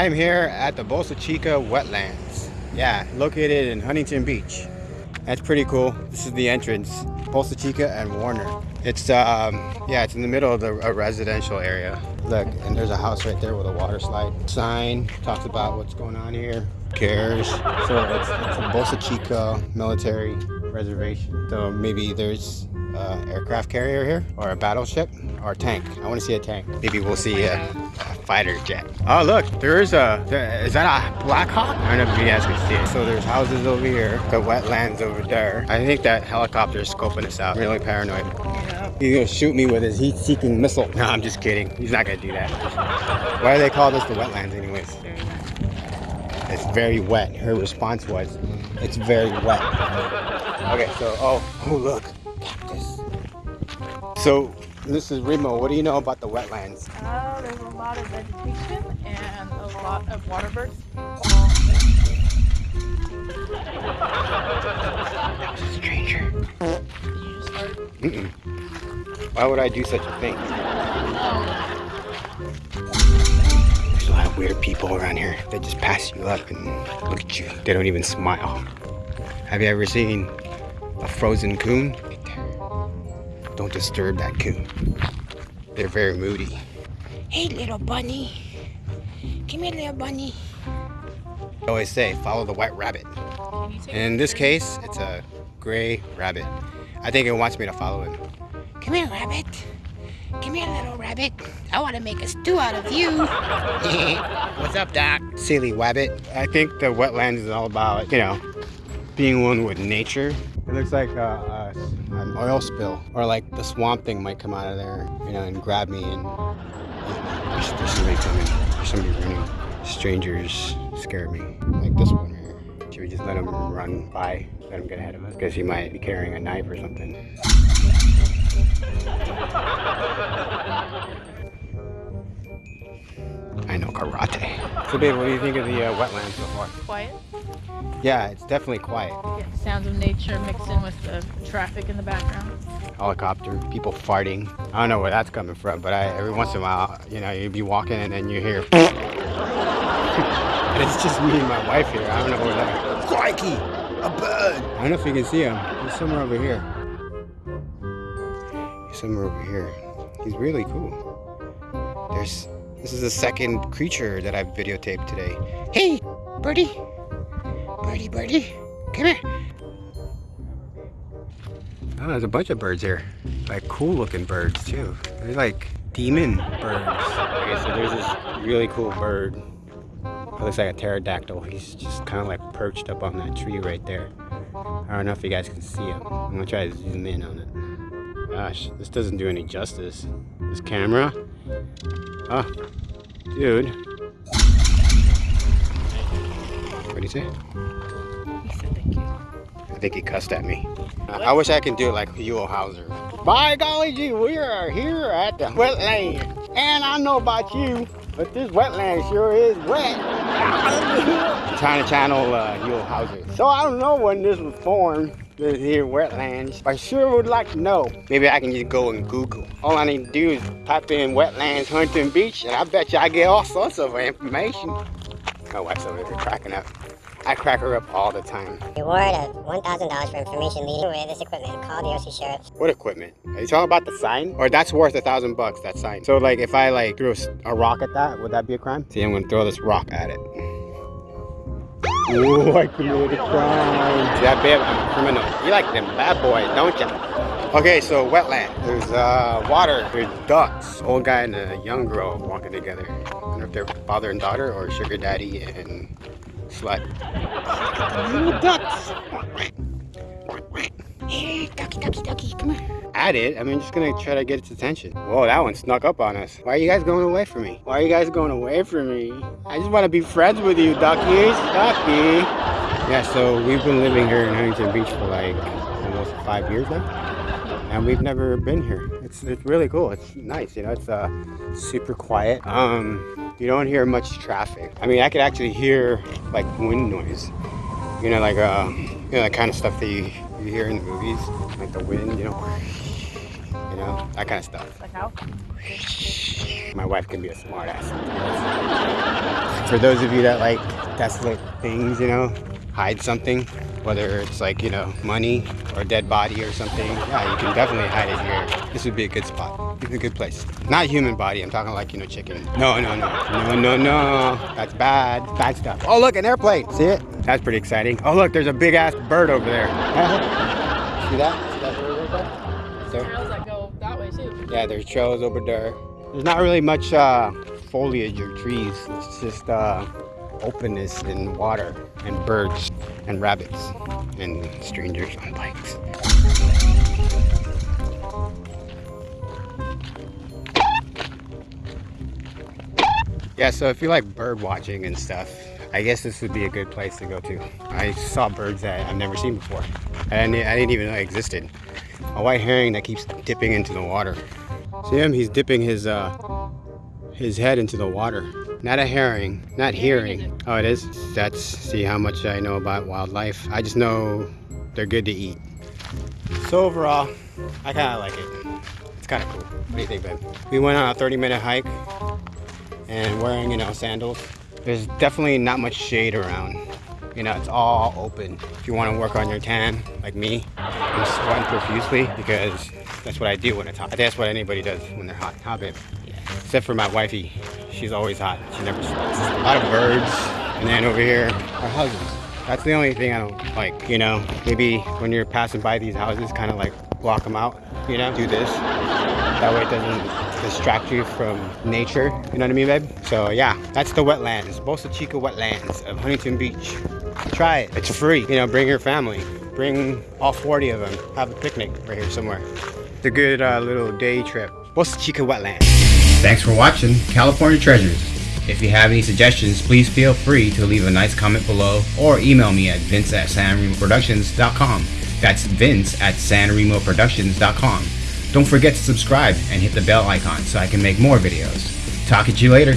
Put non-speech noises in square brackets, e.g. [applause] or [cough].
I am here at the Bolsa Chica wetlands. Yeah, located in Huntington Beach. That's pretty cool. This is the entrance. Bolsa Chica and Warner. It's um yeah, it's in the middle of the a residential area. Look, and there's a house right there with a water slide. Sign talks about what's going on here. Cares? So it's, it's a Bolsa Chica military reservation. So maybe there's uh, aircraft carrier here or a battleship or a tank. I want to see a tank. Maybe we'll see a, a fighter jet. Oh look, there is a, there, is that a Black Hawk? I don't know if you guys can see it. So there's houses over here, the wetlands over there. I think that helicopter is scoping us out. really paranoid. He's gonna shoot me with his heat-seeking missile. No, I'm just kidding. He's not gonna do that. [laughs] Why do they call this the wetlands anyways? It's very wet. Her response was, it's very wet. Okay, so, oh, oh look, cactus. So, this is Remo. What do you know about the wetlands? Uh, there's a lot of vegetation and a lot of water birds. Stranger. Did you just start? Mm-mm. Why would I do such a thing? Weird people around here. They just pass you up and look at you. They don't even smile. Have you ever seen a frozen coon? Don't disturb that coon. They're very moody. Hey, little bunny. Come here, little bunny. I always say, follow the white rabbit. Take In this case, it's a gray rabbit. I think it wants me to follow it. Come here, rabbit. Come here, little rabbit. I want to make a stew out of you. [laughs] What's up, Doc? Silly wabbit. I think the wetlands is all about, you know, being one with nature. It looks like a, a, an oil spill, or like the swamp thing might come out of there, you know, and grab me. And there's, there's somebody coming. There's somebody running. Strangers scare me, like this one here. Should we just let him run by? Let him get ahead of us? Because he might be carrying a knife or something. Karate. So babe, what do you think of the uh, wetlands so far? quiet. Yeah, it's definitely quiet. Yeah, sounds of nature mixed in with the traffic in the background. Helicopter, people farting. I don't know where that's coming from, but I, every once in a while, you know, you'd be walking and then you hear. [laughs] and it's just me and my wife here. I don't know where that. Crikey, a bird. I don't know if you can see him. He's somewhere over here. He's somewhere over here. He's really cool. There's. This is the second creature that I've videotaped today. Hey, birdie. Birdie, birdie. Come here. Oh, there's a bunch of birds here. Like cool looking birds too. They're like demon birds. Okay, so there's this really cool bird. It looks like a pterodactyl. He's just kind of like perched up on that tree right there. I don't know if you guys can see him. I'm gonna try to zoom in on it. Gosh, this doesn't do any justice. This camera. Oh, dude. What did he say? He said thank you. I think he cussed at me. I, I wish I could do it like Huell Howser. By golly gee, we are here at the wetland. And I know about you, but this wetland sure is wet. I'm [laughs] trying to channel uh, Huell Howser. So I don't know when this was formed, here wetlands. I sure would like to know. Maybe I can just go and Google. All I need to do is type in wetlands Huntington Beach, and I bet you I get all sorts of information. Oh, My wife's over there cracking up. I crack her up all the time. Reward of $1,000 for information leading away this equipment. Call the OC Sheriff. What equipment? Are you talking about the sign? Or that's worth a thousand bucks, that sign. So like if I like threw a rock at that, would that be a crime? See, I'm gonna throw this rock at it. Ooh, I committed a crime. See that babe, I'm a criminal. You like them bad boys, don't you? Okay, so wetland. There's uh, water. There's ducks. Old guy and a young girl walking together. I don't know if they're father and daughter or sugar daddy and slut. Little ducks. Hey, ducky, ducky, ducky, come here. At it, I mean, just gonna try to get its attention. Whoa, that one snuck up on us. Why are you guys going away from me? Why are you guys going away from me? I just want to be friends with you, duckies. Ducky. Yeah, so we've been living here in Huntington Beach for like almost five years now. And we've never been here. It's, it's really cool. It's nice, you know, it's uh, super quiet. Um, you don't hear much traffic. I mean, I could actually hear like wind noise. You know, like uh, you know, that kind of stuff that you, you hear in the movies, like the wind, you know. You know, that kind of stuff. Like how? My wife can be a smartass. For those of you that like desolate things, you know, hide something, whether it's like, you know, money or dead body or something, yeah, you can definitely hide it here. This would be a good spot. It's a good place. Not human body, I'm talking like, you know, chicken. No, no, no, no, no, no. That's bad, bad stuff. Oh, look, an airplane. See it? That's pretty exciting. Oh, look, there's a big ass bird over there. [laughs] See that? See that bird right there? There. Yeah, there's trails over there. There's not really much uh, foliage or trees. It's just uh, openness and water and birds and rabbits and strangers on bikes. Yeah, so if you like bird watching and stuff, I guess this would be a good place to go to. I saw birds that I've never seen before. I didn't, I didn't even know existed. A white herring that keeps dipping into the water. See him? He's dipping his uh, his head into the water. Not a herring, not hearing. Oh, it is? That's, see how much I know about wildlife. I just know they're good to eat. So overall, I kind of like it. It's kind of cool. What do you think, babe? We went on a 30 minute hike and wearing, you know, sandals. There's definitely not much shade around. You know, it's all open. If you want to work on your tan, like me, I'm sweating profusely because that's what I do when it's hot. I think that's what anybody does when they're hot. Huh, babe? Yeah. Except for my wifey. She's always hot. She never sweats. A lot of birds. And then over here are houses. That's the only thing I don't like. You know, maybe when you're passing by these houses, kind of like block them out. You know, do this. That way it doesn't distract you from nature. You know what I mean, babe? So yeah, that's the wetlands. Bolsa Chica wetlands of Huntington Beach. Try it. It's free. You know, bring your family. Bring all 40 of them. Have a picnic right here somewhere. It's a good uh, little day trip. Bolsa Chica wetlands. Thanks for watching California Treasures. If you have any suggestions, please feel free to leave a nice comment below or email me at vince at sanremoproductions.com. That's vince at sanremoproductions.com. Don't forget to subscribe and hit the bell icon so I can make more videos. Talk at you later.